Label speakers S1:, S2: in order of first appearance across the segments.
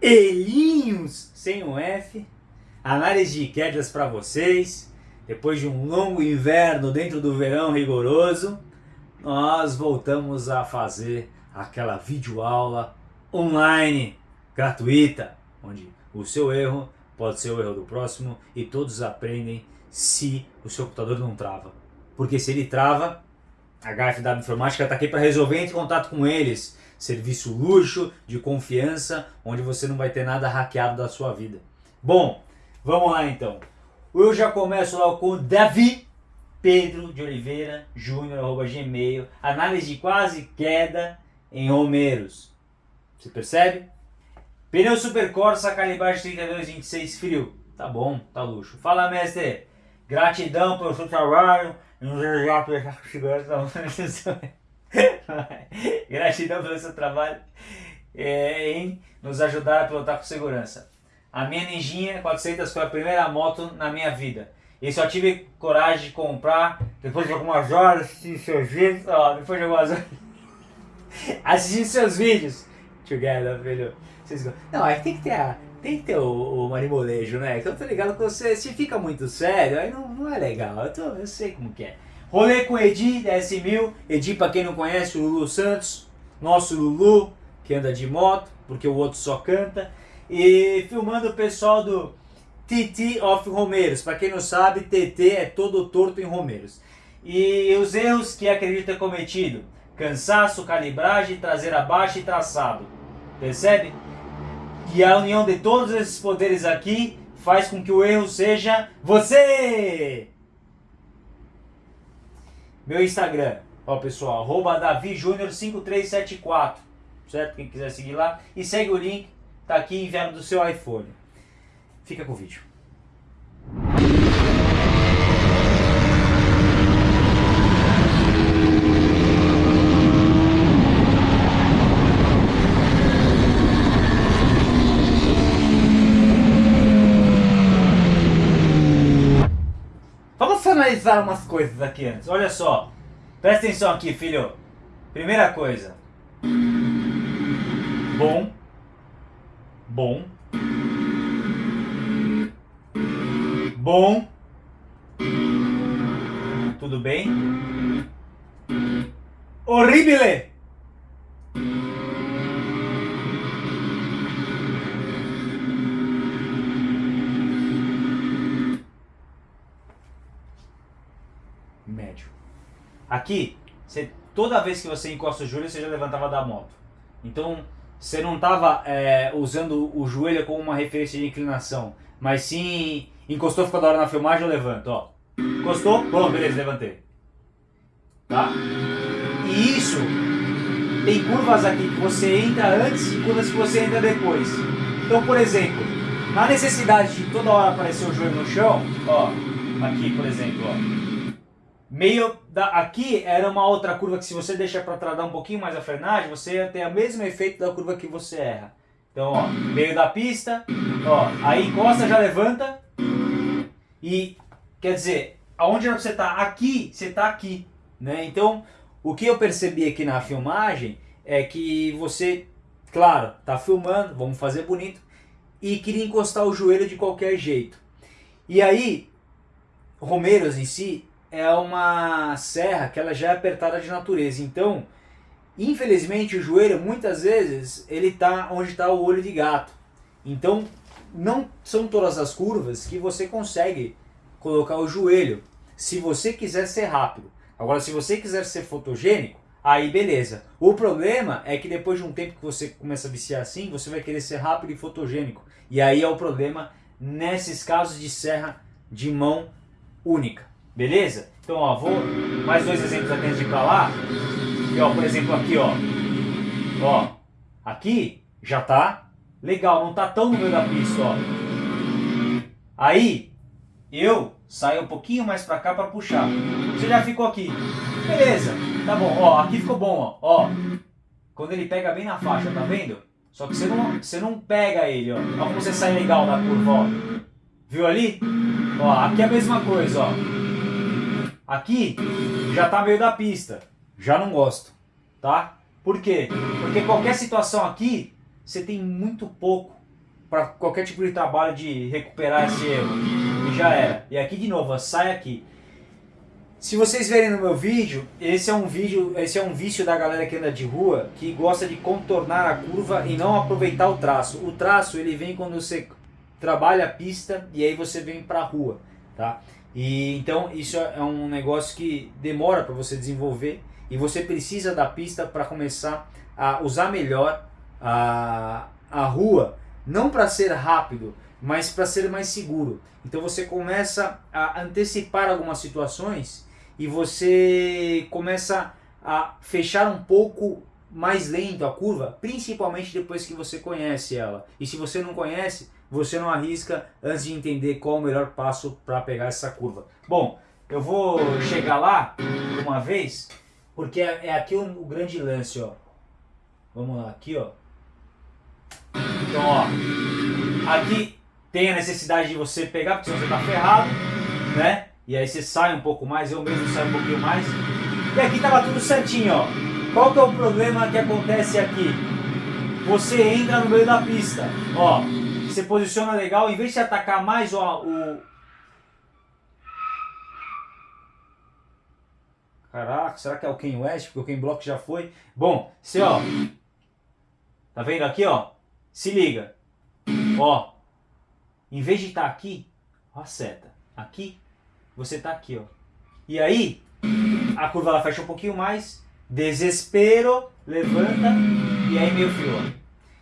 S1: Elinhos, sem um F, análise de quedas para vocês. Depois de um longo inverno dentro do verão rigoroso, nós voltamos a fazer aquela videoaula online, gratuita, onde o seu erro pode ser o erro do próximo e todos aprendem se o seu computador não trava. Porque se ele trava, a HFW Informática está aqui para resolver, entre em contato com eles. Serviço luxo, de confiança, onde você não vai ter nada hackeado da sua vida. Bom, vamos lá então. Eu já começo lá com Davi Pedro de Oliveira Júnior, gmail, análise de quase queda em Romeiros. Você percebe? Pneu Super Corsa, calibragem 3226 frio. Tá bom, tá luxo. Fala mestre, gratidão pelo seu trabalho, Gratidão pelo seu trabalho é, em nos ajudar a pilotar com segurança. A minha Ninjinha 400 foi a primeira moto na minha vida. E só tive coragem de comprar depois de algumas horas assistindo seus vídeos. Ó, depois de algumas horas assistindo seus vídeos. Together. Vocês... Não, aí tem que ter a, tem que ter o, o marimolejo, né? Que eu tô ligado que você, se fica muito sério, aí não, não é legal. Eu, tô, eu sei como que é. Rolê com Edi, da S1000. Edi, pra quem não conhece, o Lulu Santos. Nosso Lulu, que anda de moto, porque o outro só canta. E filmando o pessoal do TT of Romeiros. Pra quem não sabe, TT é todo torto em Romeiros. E os erros que acredito ter cometido. Cansaço, calibragem, traseira baixa e traçado. Percebe? E a união de todos esses poderes aqui faz com que o erro seja você! Meu Instagram, ó pessoal, arroba davijunior5374, certo? Quem quiser seguir lá. E segue o link, tá aqui enviado do seu iPhone. Fica com o vídeo. Analisar umas coisas aqui antes. Olha só. Presta atenção aqui, filho. Primeira coisa. Bom. Bom. Bom. Tudo bem? Horrível! Aqui, você, toda vez que você encosta o joelho, você já levantava da moto. Então, você não estava é, usando o joelho como uma referência de inclinação, mas sim encostou, ficou da hora na filmagem, eu levanto, ó. Encostou, bom, beleza, levantei. Tá? E isso, tem curvas aqui que você entra antes e curvas que você entra depois. Então, por exemplo, na necessidade de toda hora aparecer o joelho no chão, ó, aqui, por exemplo, ó meio da, aqui era uma outra curva que se você deixa para trás um pouquinho mais a frenagem, você ter o mesmo efeito da curva que você erra. Então, ó, meio da pista, ó, aí encosta, já levanta e quer dizer, aonde você está aqui, você está aqui, né? Então, o que eu percebi aqui na filmagem é que você, claro, tá filmando, vamos fazer bonito, e queria encostar o joelho de qualquer jeito. E aí, Romeiros em si, é uma serra que ela já é apertada de natureza. Então, infelizmente, o joelho, muitas vezes, ele está onde está o olho de gato. Então, não são todas as curvas que você consegue colocar o joelho, se você quiser ser rápido. Agora, se você quiser ser fotogênico, aí beleza. O problema é que depois de um tempo que você começa a viciar assim, você vai querer ser rápido e fotogênico. E aí é o problema nesses casos de serra de mão única. Beleza? Então, ó, vou mais dois exemplos antes de pra lá. E, ó, por exemplo, aqui, ó. Ó, aqui já tá legal, não tá tão no meio da pista, ó. Aí, eu saio um pouquinho mais pra cá pra puxar. Você já ficou aqui. Beleza, tá bom, ó, aqui ficou bom, ó. Ó, quando ele pega bem na faixa, tá vendo? Só que você não, você não pega ele, ó. Olha como você sai legal na curva, ó. Viu ali? Ó, aqui é a mesma coisa, ó. Aqui já tá meio da pista, já não gosto, tá? Por quê? Porque qualquer situação aqui, você tem muito pouco para qualquer tipo de trabalho de recuperar esse erro. E já era. E aqui de novo, sai aqui. Se vocês verem no meu vídeo, esse é um vídeo, esse é um vício da galera que anda de rua, que gosta de contornar a curva e não aproveitar o traço. O traço ele vem quando você trabalha a pista e aí você vem para a rua, tá? E então isso é um negócio que demora para você desenvolver e você precisa da pista para começar a usar melhor a, a rua, não para ser rápido, mas para ser mais seguro. Então você começa a antecipar algumas situações e você começa a fechar um pouco mais lento a curva, principalmente depois que você conhece ela. E se você não conhece, você não arrisca antes de entender qual o melhor passo para pegar essa curva. Bom, eu vou chegar lá uma vez, porque é, é aqui o, grande lance, ó. Vamos lá, aqui, ó. Então, ó, aqui tem a necessidade de você pegar, porque senão você tá ferrado, né? E aí você sai um pouco mais, eu mesmo saio um pouquinho mais. E aqui tava tudo certinho, ó. Qual que é o problema que acontece aqui? Você entra no meio da pista, ó. Você posiciona legal, em vez de atacar mais ó, o... Caraca, será que é o Ken West? Porque o Ken Block já foi. Bom, você ó... Tá vendo aqui, ó? Se liga. Ó. Em vez de estar tá aqui, ó a seta. Aqui você tá aqui, ó. E aí, a curva ela fecha um pouquinho mais, desespero, levanta e aí meio fio.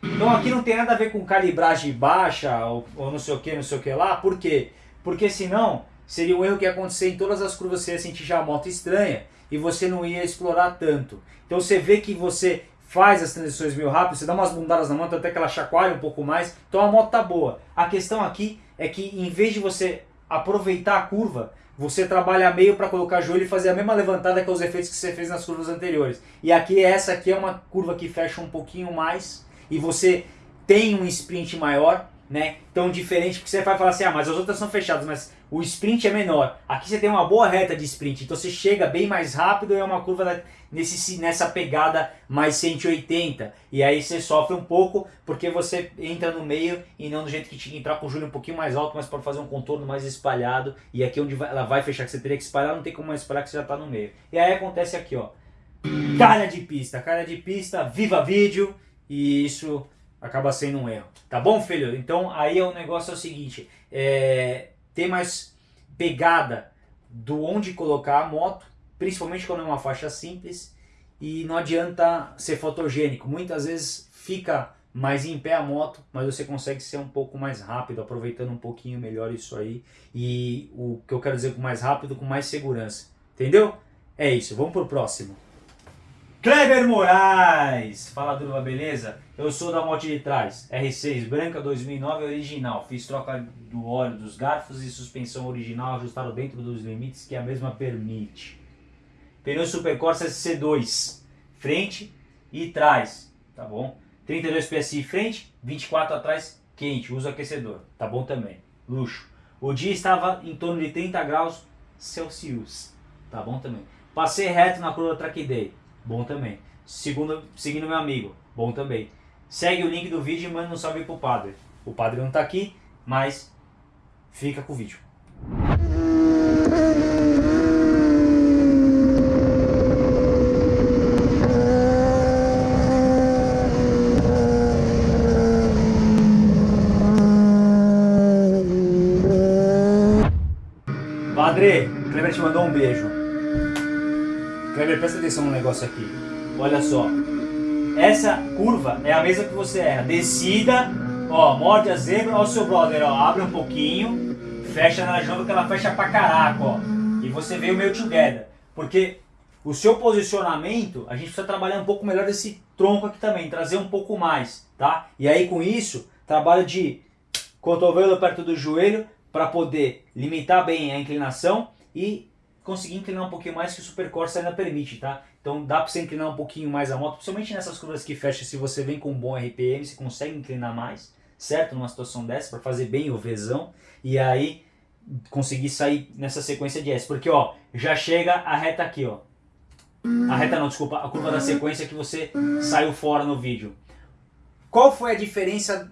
S1: Então aqui não tem nada a ver com calibragem baixa ou, ou não sei o que, não sei o que lá. Por quê? Porque senão seria um erro que ia acontecer em todas as curvas, você ia sentir já a moto estranha e você não ia explorar tanto. Então você vê que você faz as transições meio rápido, você dá umas bundadas na moto até que ela chacoalha um pouco mais, então a moto tá boa. A questão aqui é que em vez de você aproveitar a curva, você trabalha meio para colocar joelho e fazer a mesma levantada que os efeitos que você fez nas curvas anteriores. E aqui essa aqui é uma curva que fecha um pouquinho mais e você tem um sprint maior, né? Então diferente, porque você vai falar assim, ah, mas as outras são fechadas, mas o sprint é menor. Aqui você tem uma boa reta de sprint, então você chega bem mais rápido e é uma curva nesse, nessa pegada mais 180. E aí você sofre um pouco porque você entra no meio e não do jeito que tinha que entrar com o Júlio um pouquinho mais alto, mas para fazer um contorno mais espalhado. E aqui onde ela vai fechar, que você teria que espalhar, não tem como espalhar que você já está no meio. E aí acontece aqui, ó. Cara de pista, cara de pista, viva vídeo. E isso acaba sendo um erro. Tá bom, filho? Então aí o negócio é o seguinte, é, ter mais pegada do onde colocar a moto, principalmente quando é uma faixa simples, e não adianta ser fotogênico. Muitas vezes fica mais em pé a moto, mas você consegue ser um pouco mais rápido, aproveitando um pouquinho melhor isso aí. E o que eu quero dizer com mais rápido, com mais segurança. Entendeu? É isso, vamos pro próximo. Kleber Moraes! Fala Durva, beleza? Eu sou da moto de trás, R6 branca 2009 original. Fiz troca do óleo dos garfos e suspensão original ajustado dentro dos limites que a mesma permite. Pneu Super Corsa C2, frente e trás, tá bom? 32 PSI frente, 24 atrás, quente, uso aquecedor, tá bom também. Luxo. O dia estava em torno de 30 graus Celsius, tá bom também. Passei reto na curva Track Day Bom também. Segundo, seguindo meu amigo, bom também. Segue o link do vídeo e manda um salve pro padre. O padre não tá aqui, mas fica com o vídeo. Padre, Cleber te mandou um beijo. Kleber, presta atenção no negócio aqui. Olha só. Essa curva é a mesma que você erra. Descida, ó, morde a zebra, ó o seu brother, ó, abre um pouquinho, fecha na jamba que ela fecha pra caraca, ó. E você veio meio together. Porque o seu posicionamento, a gente precisa trabalhar um pouco melhor desse tronco aqui também, trazer um pouco mais, tá? E aí com isso, trabalho de cotovelo perto do joelho para poder limitar bem a inclinação e conseguir inclinar um pouquinho mais que o Super Corsa ainda permite, tá? Então dá para você inclinar um pouquinho mais a moto, principalmente nessas curvas que fecham, se você vem com um bom RPM, você consegue inclinar mais, certo? Numa situação dessa, para fazer bem o Vzão, e aí conseguir sair nessa sequência de S. Porque, ó, já chega a reta aqui, ó. A reta não, desculpa, a curva da sequência que você saiu fora no vídeo. Qual foi a diferença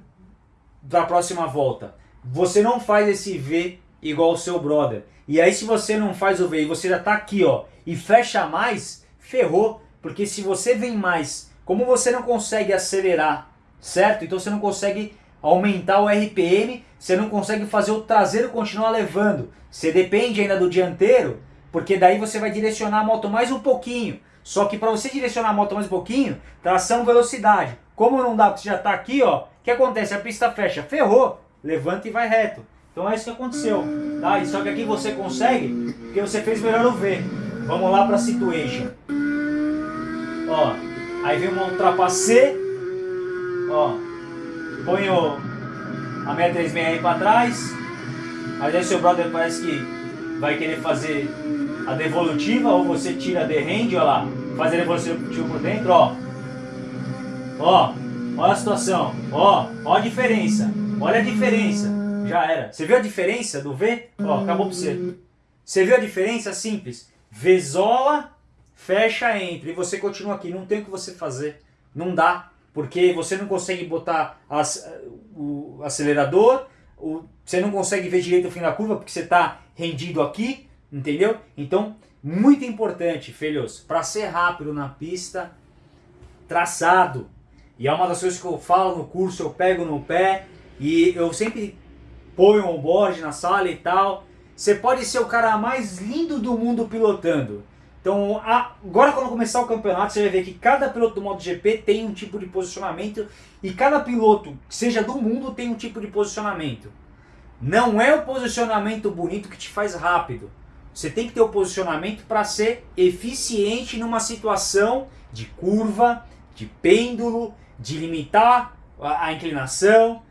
S1: para a próxima volta. Você não faz esse V igual o seu brother. E aí se você não faz o V e você já está aqui, ó, e fecha mais, ferrou. Porque se você vem mais, como você não consegue acelerar, certo? Então você não consegue aumentar o RPM, você não consegue fazer o traseiro continuar levando. Você depende ainda do dianteiro, porque daí você vai direcionar a moto mais um pouquinho. Só que para você direcionar a moto mais um pouquinho, tração velocidade. Como não dá, porque você já está aqui, ó, o que acontece? A pista fecha, ferrou, levanta e vai reto. Então é isso que aconteceu, tá? Só que aqui você consegue, porque você fez melhor o V. Vamos lá para a situation. Ó, aí vem uma ultrapassê, ó, põe o, a 636 aí para trás, aí aí seu brother parece que vai querer fazer a devolutiva, ou você tira a derrende, ó lá, faz a devolutiva por dentro, ó. Ó, olha a situação, ó, ó a diferença, olha a diferença. Já era. Você viu a diferença do V? Ó, acabou pra você. Você viu a diferença? Simples. Vzola, fecha, entra. E você continua aqui. Não tem o que você fazer. Não dá. Porque você não consegue botar as, o acelerador, o, você não consegue ver direito o fim da curva porque você está rendido aqui, entendeu? Então, muito importante, filhos, para ser rápido na pista, traçado. E é uma das coisas que eu falo no curso, eu pego no pé e eu sempre põe um onboard na sala e tal. Você pode ser o cara mais lindo do mundo pilotando. Então, agora quando começar o campeonato, você vai ver que cada piloto do MotoGP tem um tipo de posicionamento e cada piloto, seja do mundo, tem um tipo de posicionamento. Não é o posicionamento bonito que te faz rápido. Você tem que ter o posicionamento para ser eficiente numa situação de curva, de pêndulo, de limitar a inclinação,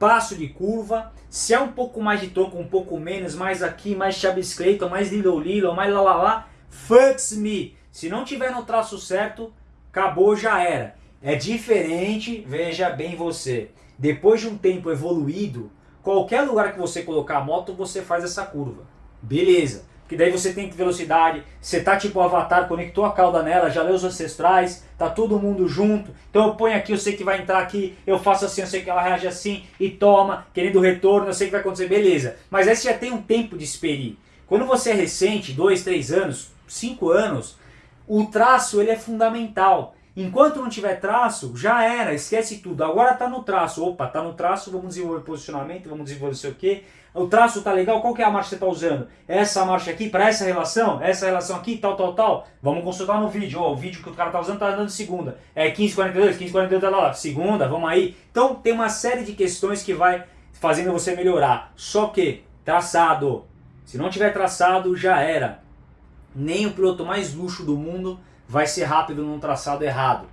S1: passo de curva, se é um pouco mais de tronco, um pouco menos, mais aqui, mais Chablis Clayton, mais Little Little, mais lá lá lá, fucks me. Se não tiver no traço certo, acabou, já era. É diferente, veja bem você. Depois de um tempo evoluído, qualquer lugar que você colocar a moto, você faz essa curva. Beleza que daí você tem velocidade, você tá tipo avatar, conectou a cauda nela, já leu os ancestrais, tá todo mundo junto, então eu ponho aqui, eu sei que vai entrar aqui, eu faço assim, eu sei que ela reage assim, e toma, querendo retorno, eu sei que vai acontecer, beleza. Mas aí você já tem um tempo de experir. Quando você é recente, 2, 3 anos, 5 anos, o traço ele é fundamental. Enquanto não tiver traço, já era, esquece tudo. Agora tá no traço, opa, tá no traço, vamos desenvolver posicionamento, vamos desenvolver não sei o que. O traço tá legal, qual que é a marcha que você tá usando? Essa marcha aqui, para essa relação, essa relação aqui, tal, tal, tal. Vamos consultar no vídeo, o vídeo que o cara tá usando tá andando segunda. É 1542, 1542, tá lá, segunda, vamos aí. Então tem uma série de questões que vai fazendo você melhorar. Só que, traçado, se não tiver traçado, já era. Nem o piloto mais luxo do mundo vai ser rápido num traçado errado.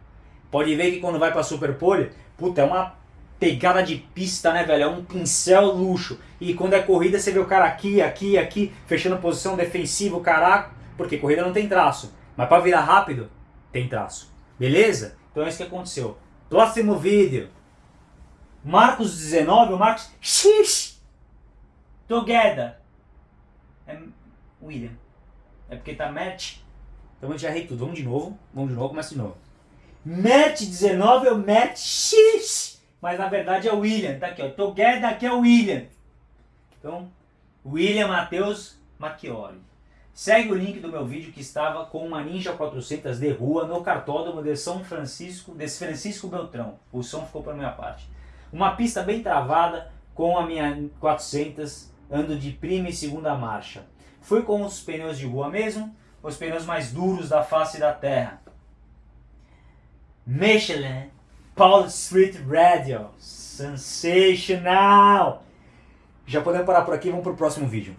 S1: Pode ver que quando vai para Superpole, puta, é uma pegada de pista, né, velho? É um pincel luxo. E quando é corrida, você vê o cara aqui, aqui, aqui, fechando posição defensiva, caraca, porque corrida não tem traço. Mas para virar rápido, tem traço. Beleza? Então é isso que aconteceu. Próximo vídeo. Marcos 19, o Marcos... X! Together. É William. É porque tá match então eu já errei tudo. Vamos de novo. Vamos de novo, começa de novo. Match 19 é o Match X. Mas na verdade é o William. Tá aqui, ó. Together aqui é o William. Então, William Matheus Macchioli. Segue o link do meu vídeo que estava com uma Ninja 400 de rua no cartódromo de São Francisco, de Francisco Beltrão. O som ficou para minha parte. Uma pista bem travada com a minha 400, ando de prima e segunda marcha. Fui com os pneus de rua mesmo, os pneus mais duros da face da Terra. Michelin Paul Street Radio. Sensational! Já podemos parar por aqui, vamos para o próximo vídeo.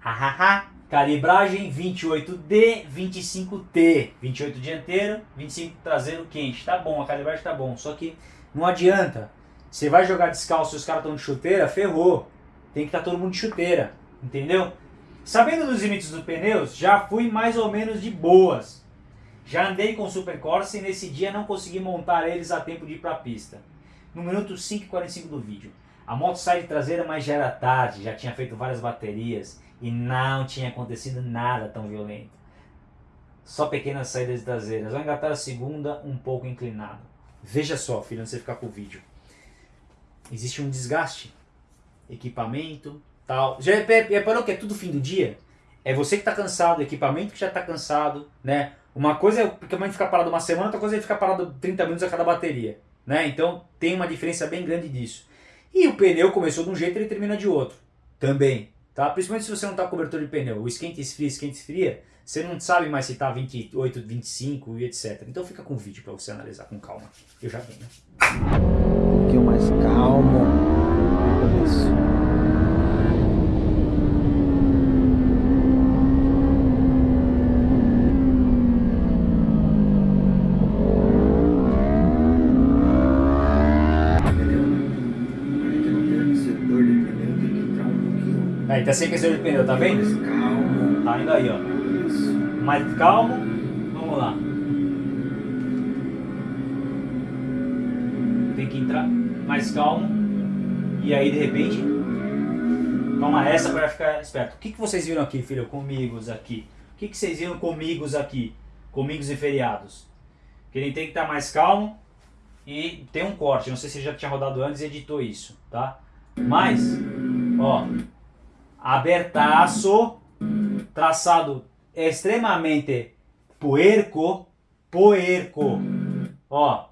S1: Hahaha. Calibragem 28D, 25T. 28 dianteiro, 25 traseiro quente. Tá bom, a calibragem tá bom. Só que não adianta. Você vai jogar descalço e os caras estão de chuteira, ferrou. Tem que estar tá todo mundo de chuteira. Entendeu? Sabendo dos limites dos pneus, já fui mais ou menos de boas. Já andei com o Super Corsa e nesse dia não consegui montar eles a tempo de ir para a pista. No minuto 5,45 do vídeo. A moto sai de traseira, mas já era tarde, já tinha feito várias baterias e não tinha acontecido nada tão violento. Só pequenas saídas traseiras. Vou engatar a segunda um pouco inclinado. Veja só, filho, antes de ficar com o vídeo. existe um desgaste. Equipamento, tal. Já reparou que é tudo fim do dia? É você que está cansado, o equipamento que já está cansado, né? Uma coisa é o equipamento ficar parado uma semana, outra coisa é ficar parado 30 minutos a cada bateria, né? Então tem uma diferença bem grande disso. E o pneu começou de um jeito e ele termina de outro, também, tá? Principalmente se você não está cobertor de pneu, o esquenta esfria, esquenta esfria, você não sabe mais se está 28, 25 e etc. Então fica com o vídeo para você analisar com calma. Eu já venho.
S2: Um pouquinho mais calmo
S1: Aí, tá sem aquecedor de pneu, tá vendo? Tá indo aí, ó. Mais calmo. Vamos lá. Tem que entrar mais calmo. E aí, de repente, toma essa para ficar esperto. O que, que vocês viram aqui, filho? Comigos aqui. O que, que vocês viram comigos aqui? Comigos e feriados. Que ele tem que estar tá mais calmo e tem um corte. Não sei se já tinha rodado antes e editou isso, tá? Mas, ó, abertaço, traçado extremamente puerco, puerco. Ó.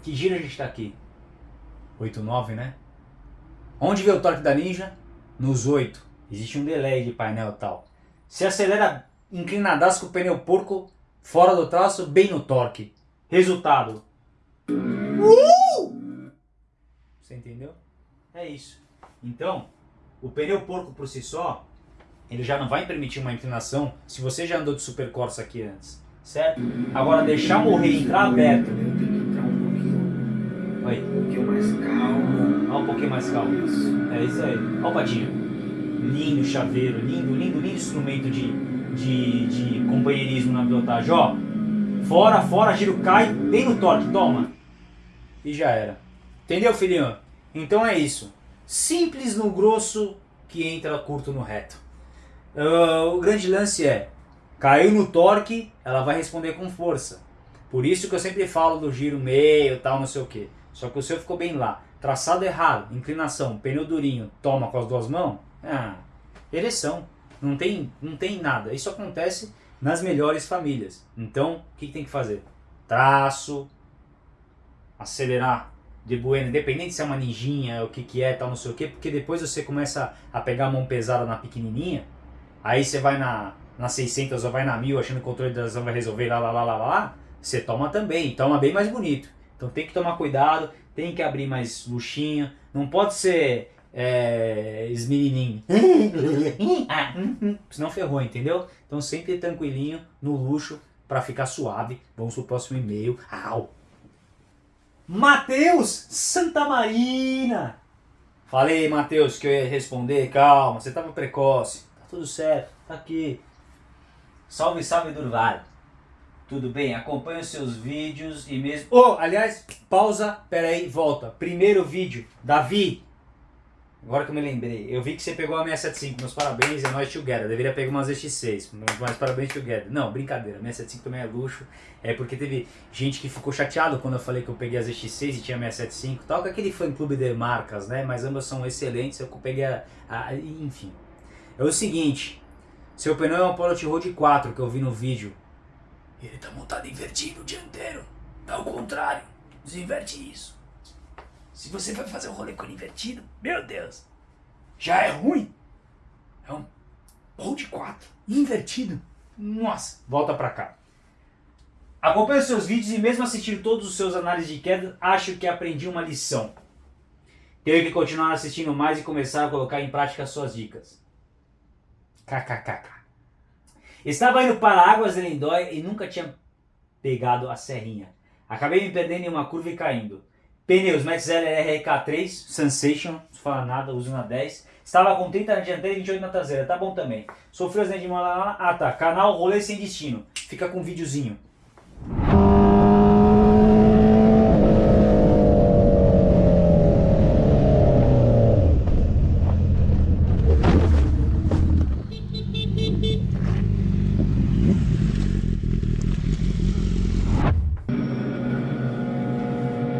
S1: Que giro a gente tá aqui? 8, 9, né? Onde vê o torque da Ninja? Nos 8. Existe um delay de painel tal. Se acelera inclinadaço com o pneu porco fora do traço, bem no torque. Resultado. Uh! Você entendeu? É isso. Então, o pneu porco por si só, ele já não vai permitir uma inclinação se você já andou de Super Corsa aqui antes, certo? Agora deixar morrer e entrar aberto.
S2: Um
S1: Oi,
S2: um pouquinho mais calmo.
S1: olha um pouquinho mais calmo.
S2: Isso.
S1: É isso aí. Olha o patinho. Lindo chaveiro, lindo, lindo, lindo instrumento de, de, de companheirismo na pilotagem. Ó, fora, fora, giro cai, bem no torque, toma. E já era. Entendeu, filhinho? Então é isso. Simples no grosso que entra curto no reto. Uh, o grande lance é, caiu no torque, ela vai responder com força. Por isso que eu sempre falo do giro meio, tal, não sei o que. Só que o seu ficou bem lá. Traçado errado, inclinação, pneu durinho, toma com as duas mãos. Ah, ereção. Não tem, não tem nada. Isso acontece nas melhores famílias. Então, o que, que tem que fazer? Traço, acelerar de bueno, independente se é uma ninjinha, o que que é, tal, não sei o que, porque depois você começa a pegar a mão pesada na pequenininha, aí você vai na, na 600 ou vai na 1000 achando que o controle da ação vai resolver lá, lá, lá, lá, lá, você toma também, toma bem mais bonito. Então tem que tomar cuidado, tem que abrir mais luxinho, não pode ser é, esmenininho, senão ferrou, entendeu? Então sempre tranquilinho, no luxo, para ficar suave. Vamos pro próximo e-mail. Au! Matheus Santa Marina. Falei, Matheus, que eu ia responder. Calma, você estava precoce. Tá tudo certo, tá aqui. Salve, salve, Durval. Tudo bem? Acompanhe os seus vídeos e mesmo... Oh, aliás, pausa, peraí, volta. Primeiro vídeo, Davi, Agora que eu me lembrei, eu vi que você pegou a 675, meus parabéns, é nóis together. Deveria pegar umas ZX6, mas parabéns together. Não, brincadeira, 675 também é luxo. É porque teve gente que ficou chateado quando eu falei que eu peguei a ZX6 e tinha 675 tal, com aquele fã clube de marcas, né? Mas ambas são excelentes, eu peguei a, a, Enfim. É o seguinte, seu pneu é um Pilot Road 4 que eu vi no vídeo. Ele tá montado invertido, dianteiro. É o contrário, desinverte isso. Se você vai fazer o rolê com ele invertido, meu Deus, já é ruim. É um Road 4 invertido. Nossa, volta pra cá. Acompanhe os seus vídeos e mesmo assistir todos os seus análises de queda, acho que aprendi uma lição. Tenho que continuar assistindo mais e começar a colocar em prática as suas dicas. KKKK. Estava indo para Águas de Lindóia e nunca tinha pegado a serrinha. Acabei me perdendo em uma curva e caindo. Pneus Max LRK3 Sensation, não fala nada, uso na 10. Estava com 30 na dianteira e 28 na traseira, tá bom também. Sofreu acidente de mão lá, ah tá, canal Rolê Sem Destino. Fica com um videozinho.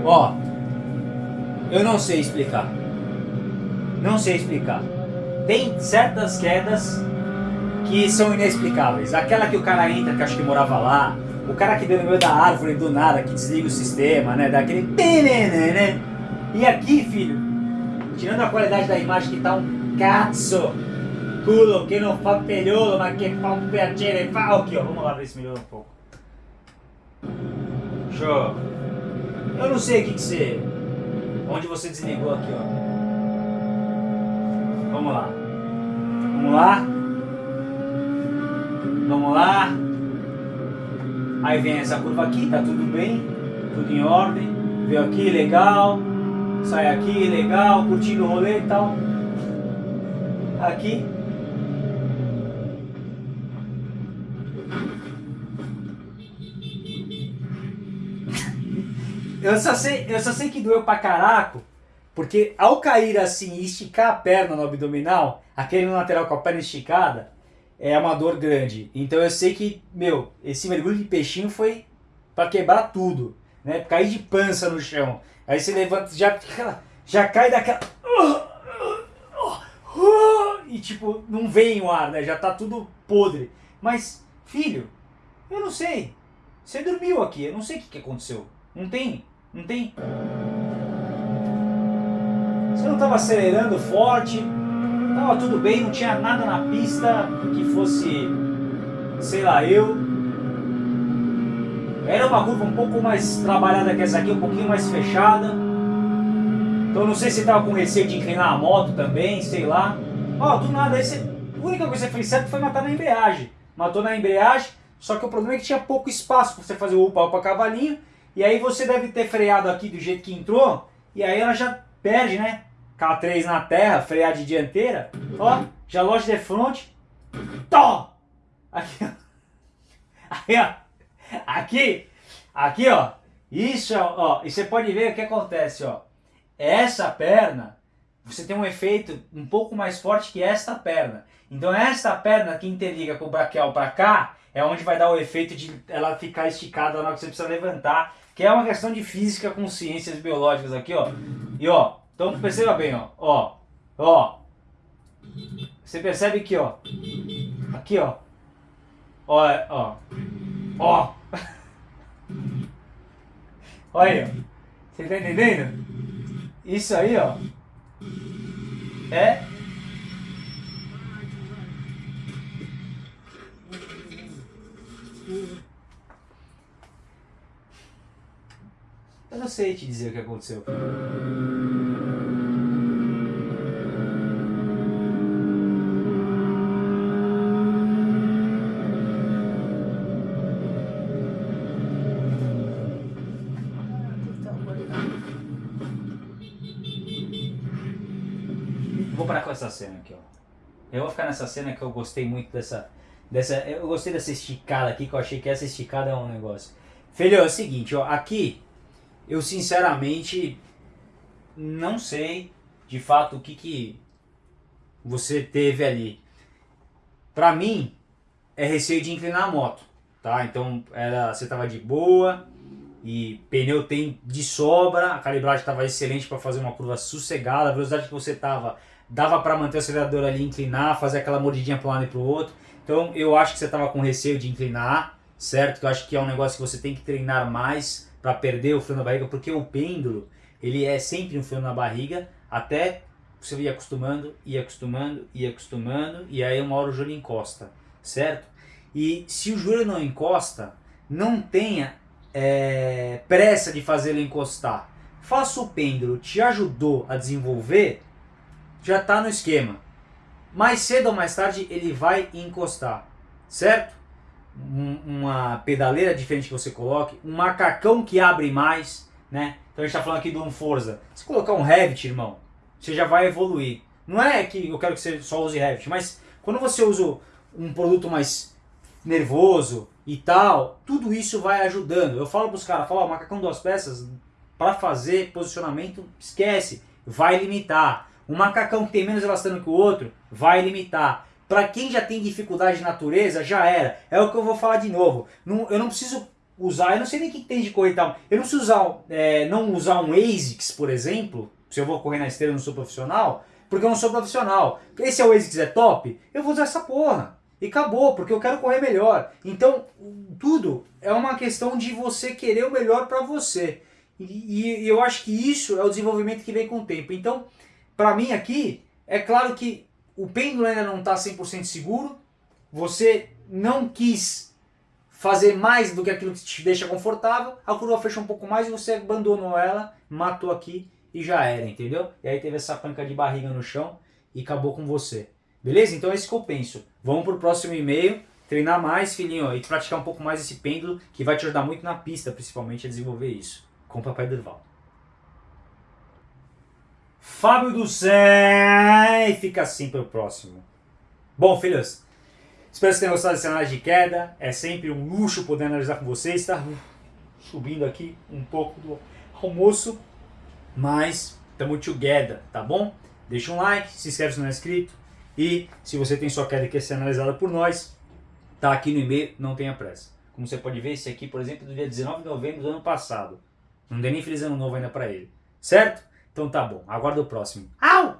S1: Ó, eu não sei explicar. Não sei explicar. Tem certas quedas que são inexplicáveis. Aquela que o cara entra, que acho que morava lá, o cara que deu no meio da árvore do nada, que desliga o sistema, né? Daquele. E aqui, filho, tirando a qualidade da imagem que tá um cazzo, culo que não fa pegliolo, ma che fa un piacere fa. Aqui, ó, vamos lá ver se melhora um pouco. Show. Eu não sei o que que você. Onde você desligou aqui, ó. Vamos lá. Vamos lá. Vamos lá. Aí vem essa curva aqui, tá tudo bem, tudo em ordem. Veio aqui, legal. Sai aqui, legal, curtindo o rolê e tal. Aqui. Eu só sei, eu só sei que doeu pra caraco, porque ao cair assim e esticar a perna no abdominal, aquele no lateral com a perna esticada, é uma dor grande. Então eu sei que, meu, esse mergulho de peixinho foi para quebrar tudo, né? Cair de pança no chão. Aí você levanta, já, já cai daquela. E tipo, não vem o ar, né? Já tá tudo podre. Mas, filho, eu não sei. Você dormiu aqui, eu não sei o que, que aconteceu. Não tem. Não tem. Você não estava acelerando forte, Tava tudo bem, não tinha nada na pista que fosse, sei lá, eu. Era uma curva um pouco mais trabalhada que essa aqui, um pouquinho mais fechada. Então não sei se tava com receio de inclinar a moto também, sei lá. Ó, oh, do nada, aí você, a única coisa que você fez certo foi matar na embreagem. Matou na embreagem, só que o problema é que tinha pouco espaço para você fazer o upa-upa cavalinho. E aí você deve ter freado aqui do jeito que entrou, e aí ela já perde, né? K3 na terra, frear de dianteira. Ó, já loja de front. Tó! Aqui, ó. Ó. Aqui, aqui, ó. Isso, ó. E você pode ver o que acontece, ó. Essa perna, você tem um efeito um pouco mais forte que esta perna. Então, esta perna que interliga com o braquial para cá, é onde vai dar o efeito de ela ficar esticada na hora que você precisa levantar. Que é uma questão de física com ciências biológicas aqui, ó. E, ó, então perceba bem, ó. Ó. Ó. Você percebe que, ó. Aqui, ó. Ó, ó. Ó. Olha aí, ó. Você tá entendendo? Isso aí, ó. É Eu não sei te dizer o que aconteceu. Vou parar com essa cena aqui, ó. Eu vou ficar nessa cena que eu gostei muito dessa, dessa. Eu gostei dessa esticada aqui, que eu achei que essa esticada é um negócio. Filho, é o seguinte, ó. Aqui eu sinceramente não sei de fato o que, que você teve ali. Para mim, é receio de inclinar a moto, tá? Então era, você tava de boa e pneu tem de sobra, a calibragem estava excelente para fazer uma curva sossegada, a velocidade que você tava dava para manter o acelerador ali inclinar, fazer aquela mordidinha para um lado e para o outro. Então eu acho que você tava com receio de inclinar, certo? Eu acho que é um negócio que você tem que treinar mais para perder o frio na barriga, porque o pêndulo ele é sempre um frio na barriga até você ir acostumando, ir acostumando, ir acostumando e aí uma hora o joelho encosta, certo? E se o joelho não encosta, não tenha é, pressa de fazer ele encostar. Faça o pêndulo, te ajudou a desenvolver, já está no esquema. Mais cedo ou mais tarde ele vai encostar, certo? Uma pedaleira diferente que você coloque, um macacão que abre mais, né? Então a gente está falando aqui de um Forza. Se colocar um Revit, irmão, você já vai evoluir. Não é que eu quero que você só use Revit, mas quando você usa um produto mais nervoso e tal, tudo isso vai ajudando. Eu falo para os caras, falo, ó, macacão duas peças, para fazer posicionamento, esquece, vai limitar. Um macacão que tem menos elastano que o outro, vai limitar. Para quem já tem dificuldade de natureza, já era. É o que eu vou falar de novo. Não, eu não preciso usar, eu não sei nem o que tem de correr e tal. Eu não preciso usar, é, não usar um ASICS, por exemplo, se eu vou correr na esteira e não sou profissional, porque eu não sou profissional. Esse é o ASICS é top, eu vou usar essa porra. E acabou, porque eu quero correr melhor. Então, tudo é uma questão de você querer o melhor para você. E, e, eu acho que isso é o desenvolvimento que vem com o tempo. Então, para mim aqui, é claro que o pêndulo ainda não está 100% seguro, você não quis fazer mais do que aquilo que te deixa confortável, a curva fecha um pouco mais e você abandonou ela, matou aqui e já era, entendeu? E aí teve essa panca de barriga no chão e acabou com você. Beleza? Então é isso que eu penso. Vamos pro próximo e-mail, treinar mais, filhinho, e praticar um pouco mais esse pêndulo, que vai te ajudar muito na pista, principalmente, a desenvolver isso. Com o Papai Durval. Fábio do Céu, fica assim pro próximo. Bom, filhos, espero que tenham gostado dessa análise de queda. É sempre um luxo poder analisar com vocês, tá? Subindo aqui um pouco do almoço, mas estamos together, tá bom? Deixa um like, se inscreve se não é inscrito, e se você tem sua queda que quer ser analisada por nós, tá aqui no e-mail, não tenha pressa. Como você pode ver, esse aqui, por exemplo, é do dia 19 de novembro do ano passado. Não dei nem feliz ano novo ainda para ele. Certo? Então tá bom, aguardo o próximo. Au!